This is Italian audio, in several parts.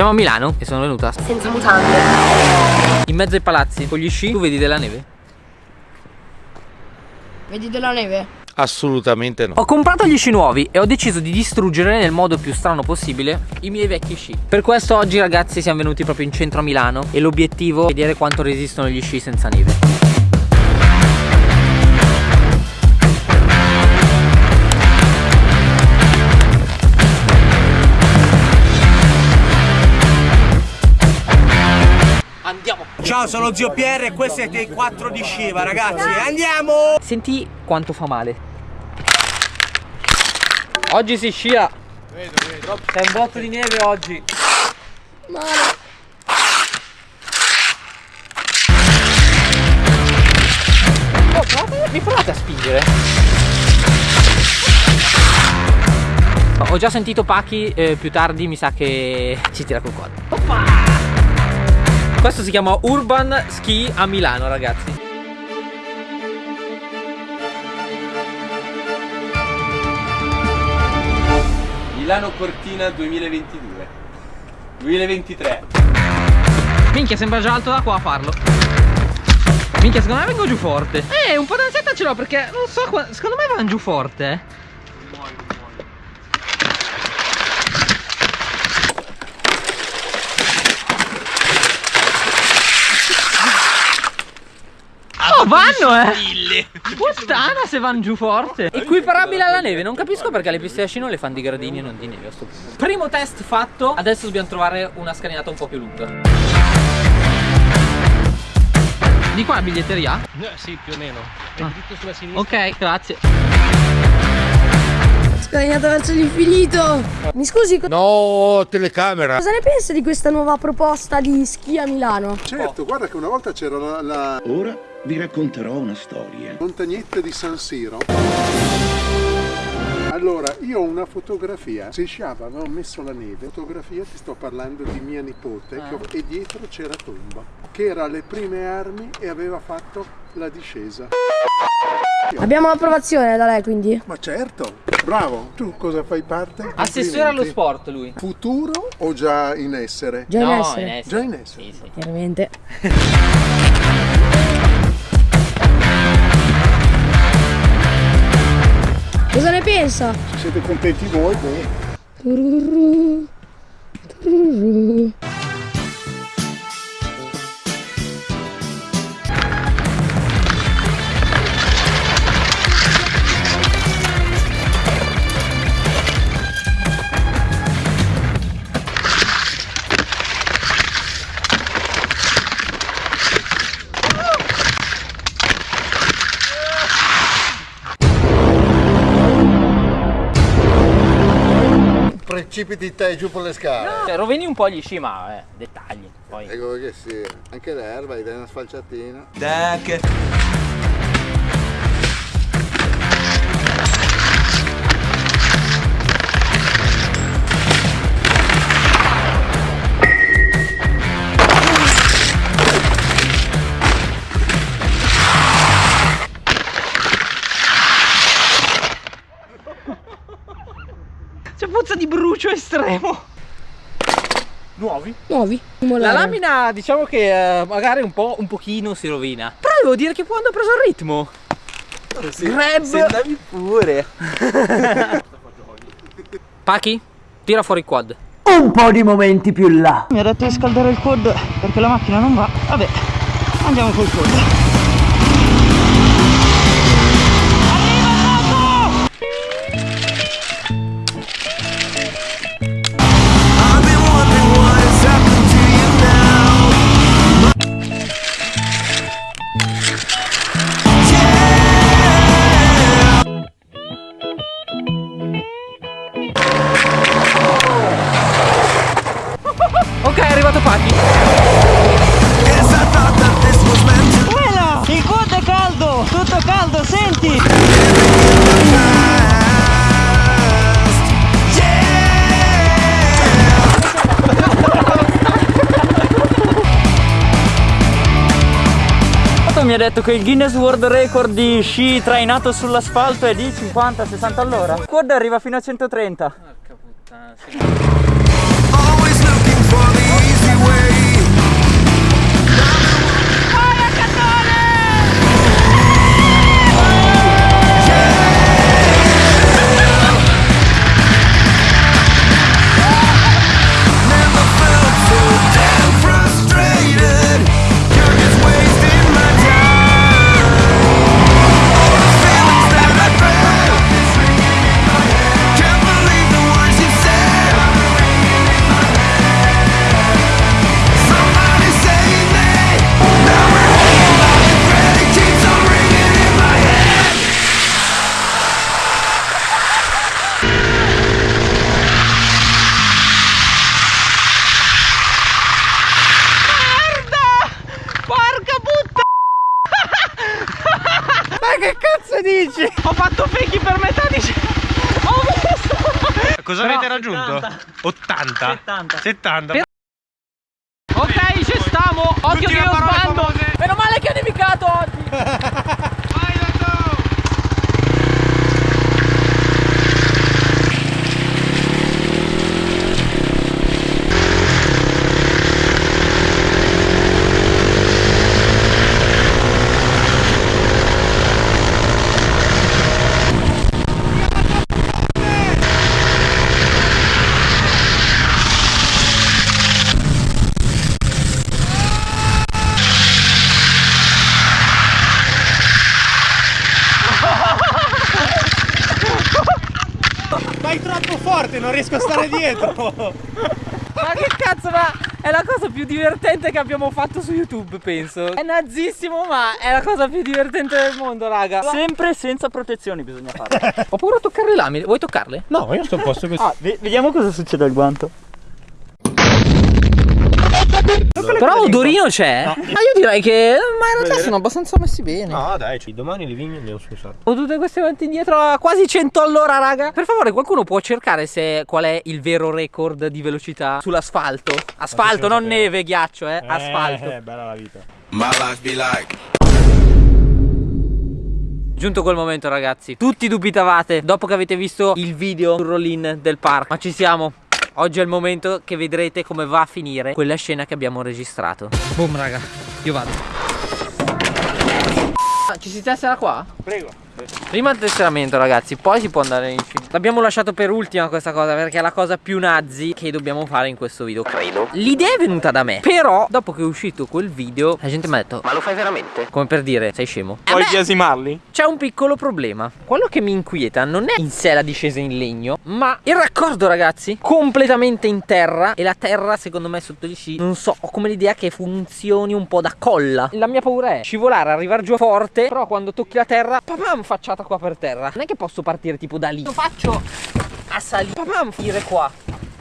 Siamo a Milano e sono venuta Senza mutande. in mezzo ai palazzi con gli sci. Tu vedi della neve? Vedi della neve? Assolutamente no. Ho comprato gli sci nuovi e ho deciso di distruggere nel modo più strano possibile i miei vecchi sci. Per questo oggi ragazzi siamo venuti proprio in centro a Milano e l'obiettivo è vedere quanto resistono gli sci senza neve. Ciao, sono Zio Pierre e questi siete i 4 di Shiva, ragazzi. Andiamo! Senti quanto fa male. Oggi si scia. Vedo, vedo. C'è un botto di neve oggi. Male. Oh, provate, mi provate a spingere? Ho già sentito Pachi eh, più tardi, mi sa che ci tira col quad. Questo si chiama Urban Ski a Milano, ragazzi. Milano Cortina 2022. 2023. Minchia, sembra già alto da qua a farlo. Minchia, secondo me vengo giù forte. Eh, un po' d'ansietta ce l'ho perché non so, secondo me vanno giù forte. Vanno eh! Puttana se vanno giù forte! Equiparabile alla neve, non capisco perché le piste da sci non le fanno di gradini e non di neve a sto punto. Primo test fatto, adesso dobbiamo trovare una scalinata un po' più lunga. Di qua biglietteria? Eh, sì, più o meno. È Ah. dritto sulla sinistra. Ok, grazie. Scagliato verso l'infinito. Mi scusi, No, telecamera. cosa ne pensa di questa nuova proposta di schi a Milano? Certo, guarda che una volta c'era la, la Ora vi racconterò una storia. montagnetta di San Siro. Allora, io ho una fotografia, se sciava avevo messo la neve, fotografia ti sto parlando di mia nipote che ho- e dietro c'era Tomba, che era alle prime armi e aveva fatto la discesa. Abbiamo l'approvazione da lei quindi? Ma certo, bravo, tu cosa fai parte? Assessore allo sport lui. Futuro o già in essere? Già in no, essere? in essere. Già in essere. Sì, sì. Chiaramente. Cosa ne pensa? Se siete contenti voi, bene. Turururu. Precipiti te giù per le scale. Cioè, rovini un po' gli sci, ma eh, dettagli. Poi. Ecco che sì, anche l'erba, gli dai una sfalciatina. C'è estremo. Nuovi? Nuovi? La lamina diciamo che eh, magari un po' un pochino si rovina. Però devo dire che quando ho preso il ritmo. Grab. Se andavi pure. Pachi, tira fuori il quad. Un po' di momenti più là. Mi ha detto di scaldare il quad perché la macchina non va. Vabbè, andiamo col quad. Detto che il Guinness World Record di sci trainato sull'asfalto è di 50-60 all'ora. Quad arriva fino a 130. Porca puttana, sì. che cazzo dici? Ho fatto fake per metà di... Ho messo Cosa Però avete raggiunto? 70. 80? 70. 70. Ok, ci stiamo! Occhio Tutti che io sbando! Famose. Vai troppo forte, non riesco a stare dietro. Ma che cazzo, ma è la cosa più divertente che abbiamo fatto su YouTube, penso. È nazzissimo, ma è la cosa più divertente del mondo, raga. Sempre senza protezioni bisogna farlo. Ho paura a toccare le lame. Vuoi toccarle? No, io sto a posto così. Ah, ve- vediamo cosa succede al guanto. Però odorino c'è. Ma io direi che. Ma in realtà sono abbastanza messi bene. No, dai, ci- domani li vigni andiamo su salto. Ho tutte queste avanti indietro a quasi 100 all'ora, raga. Per favore, qualcuno può cercare se qual è il vero record di velocità sull'asfalto? Asfalto, non neve, ghiaccio, eh. Asfalto. Eh, bella la vita. Giunto quel momento, ragazzi. Tutti dubitavate dopo che avete visto il video sul roll-in del park. Ma ci siamo. Oggi è il momento che vedrete come va a finire quella scena che abbiamo registrato. Boom, raga. Io vado. Ci si tessera qua? Prego. Prima il tesseramento ragazzi, poi si può andare in cima L'abbiamo lasciato per ultima questa cosa perché è la cosa più nazi che dobbiamo fare in questo video. Credo. L'idea è venuta da me Però dopo che è uscito quel video la gente mi ha detto Ma lo fai veramente? Come per dire, sei scemo. Puoi biasimarli? c'è un piccolo problema. Quello che mi inquieta non è in sé la discesa in legno Ma il raccordo ragazzi Completamente in terra E la terra secondo me sotto di sci Non so, ho come l'idea che funzioni un po' da colla. La mia paura è scivolare, arrivare giù forte Però quando tocchi la terra Papam facciata qua per terra. Non è che posso partire tipo da lì. Lo faccio a salire. Papam finire qua.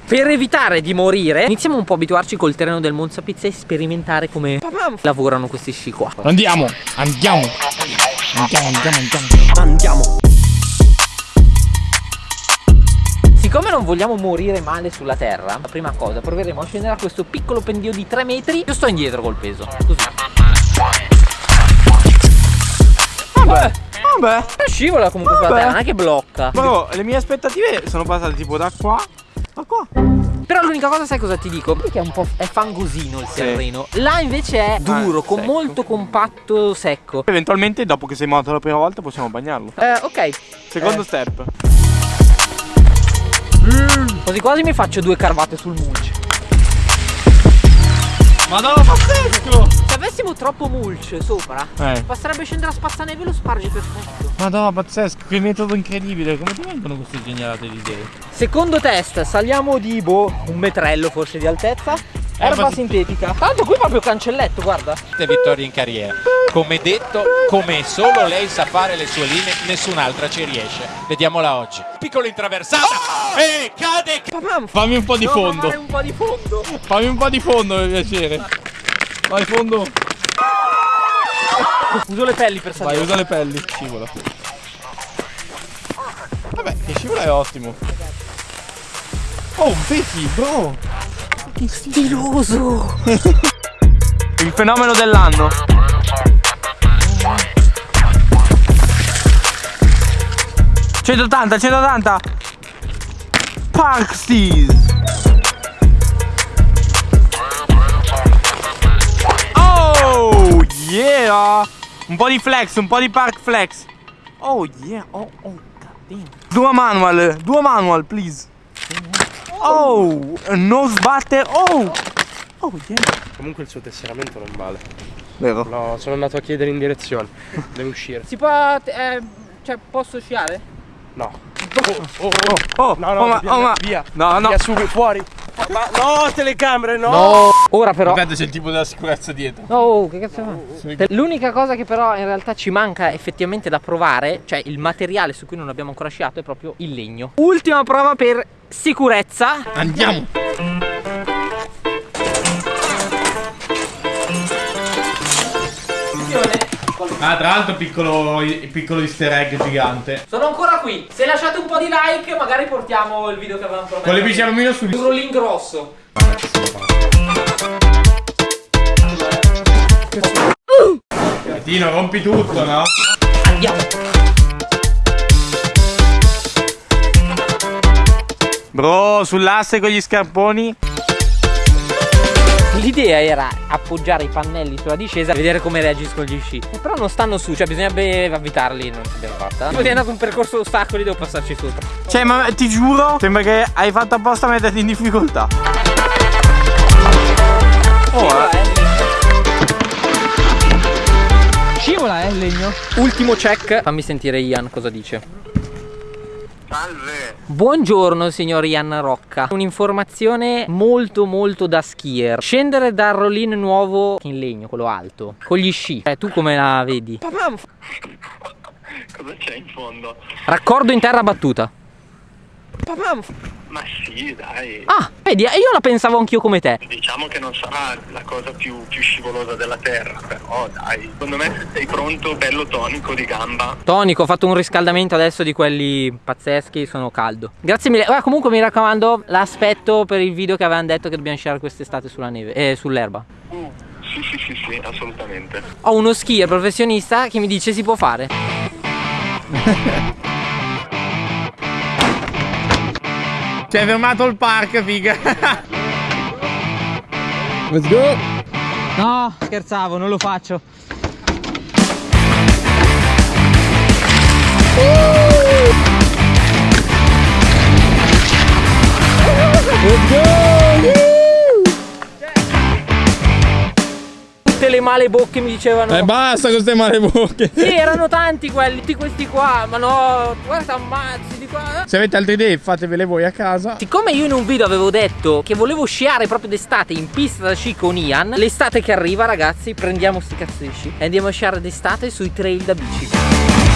Per evitare di morire Iniziamo un po' a abituarci col terreno del Monza Pizza E sperimentare come papam, lavorano questi sci qua. Andiamo, andiamo. Andiamo, andiamo, andiamo. Andiamo. Siccome non vogliamo morire male sulla terra La prima cosa proveremo a scendere a questo piccolo pendio di 3 metri. Io sto indietro col peso. Così Vabbè, scivola comunque sulla Vabbè. terra Non è che blocca Però le mie aspettative sono passate tipo da qua a qua. Però l'unica cosa sai cosa ti dico? Perché è un po' è fangosino il terreno Là invece è duro, con secco. molto compatto secco Eventualmente dopo che sei morto la prima volta possiamo bagnarlo. Eh ok Secondo Eh. step. Quasi quasi mi faccio due carvate sul mulch Madonna pazzesco! Se avessimo troppo mulch sopra Eh. Basterebbe scendere a spazzaneve e lo spargi perfetto Madonna pazzesco, che metodo incredibile. Come ti vengono queste genialate di idee? Secondo test, saliamo di boh, un metrello forse di altezza. Erba Erba sintetica. Tanto qui proprio cancelletto, guarda. vittorie in carriera. Come detto, come solo lei sa fare le sue linee, nessun'altra ci riesce. Vediamola oggi. Piccolo intraversata. E cade. Papam, Fammi un po' di devo fondo. fare un po' di fondo. Fammi un po' di fondo per piacere. Vai fondo. Uso le pelli per Vai, salire. usa le pelli. Scivola. Vabbè, che scivola è ottimo. Oh, vedi, bro. Che stiloso. Il fenomeno dell'anno. ...180, 180! Parksies! Un po' di flex, un po' di park flex. Oh, yeah, oh, oh, goddamn. Due manual, due manual, please. Oh, non sbatte, oh! Oh, yeah. Comunque il suo tesseramento non vale. Vero. No, sono andato a chiedere in direzione. Deve uscire. Si può. eh, cioè, posso sciare? No. Oh, oh, oh, No, no, oh, ma, via, oh, ma- via. No, no. Via subito, fuori. Ma no, telecamere, no. Ora però. Aspetta, c'è il tipo della sicurezza dietro. Oh, che cazzo fa? L'unica cosa che però in realtà ci manca effettivamente da provare, cioè il materiale su cui non abbiamo ancora sciato, è proprio il legno. Ultima prova per sicurezza. Andiamo. Ah, tra l'altro piccolo, piccolo easter egg gigante. Sono ancora qui. Se lasciate un po' di like, magari portiamo il video che avevamo promesso. Con le bici alluminio su. Un rollin grosso. Tino, rompi tutto, no? Andiamo. Bro, sull'asse con gli scarponi. L'idea era appoggiare i pannelli sulla discesa e vedere come reagiscono gli sci. Però non stanno su, cioè bisognerebbe avvitarli, non l'abbiamo fatta. Poi è andato un percorso ostacoli, devo passarci sopra. Cioè, ma ti giuro, sembra che hai fatto apposta a metterti in difficoltà. Oh, eh. Scivola, eh, il legno. Ultimo check. Fammi sentire Ian cosa dice. Salve. Buongiorno signor Ian Rocca Un'informazione molto molto da skier Scendere dal rollin nuovo in legno, quello alto Con gli sci Eh, tu come la vedi? Cosa c'è in fondo? Raccordo in terra battuta Ma sì, dai. Ah, vedi, io la pensavo anch'io come te Diciamo che non sarà la cosa più, più scivolosa della terra, però dai. Secondo me se sei pronto, bello tonico di gamba. Tonico, ho fatto un riscaldamento adesso di quelli pazzeschi, sono caldo Grazie mille, Ora, comunque mi raccomando L'aspetto per il video che avevano detto che dobbiamo sciare quest'estate sulla neve Eh, sull'erba Uh, sì, sì, sì, sì, assolutamente. Ho uno skier professionista che mi dice si può fare Ci hai fermato il park, figa. Let's go. No, scherzavo, non lo faccio Tutte le male bocche mi dicevano Eh basta con queste male bocche. Sì, erano tanti quelli, tutti questi qua Ma no, guarda ammazzi di qua Se avete altre idee fatevele voi a casa. Siccome io in un video avevo detto che volevo sciare proprio d'estate in pista da sci con Ian L'estate che arriva ragazzi prendiamo sti cazzo di sci E andiamo a sciare d'estate sui trail da bici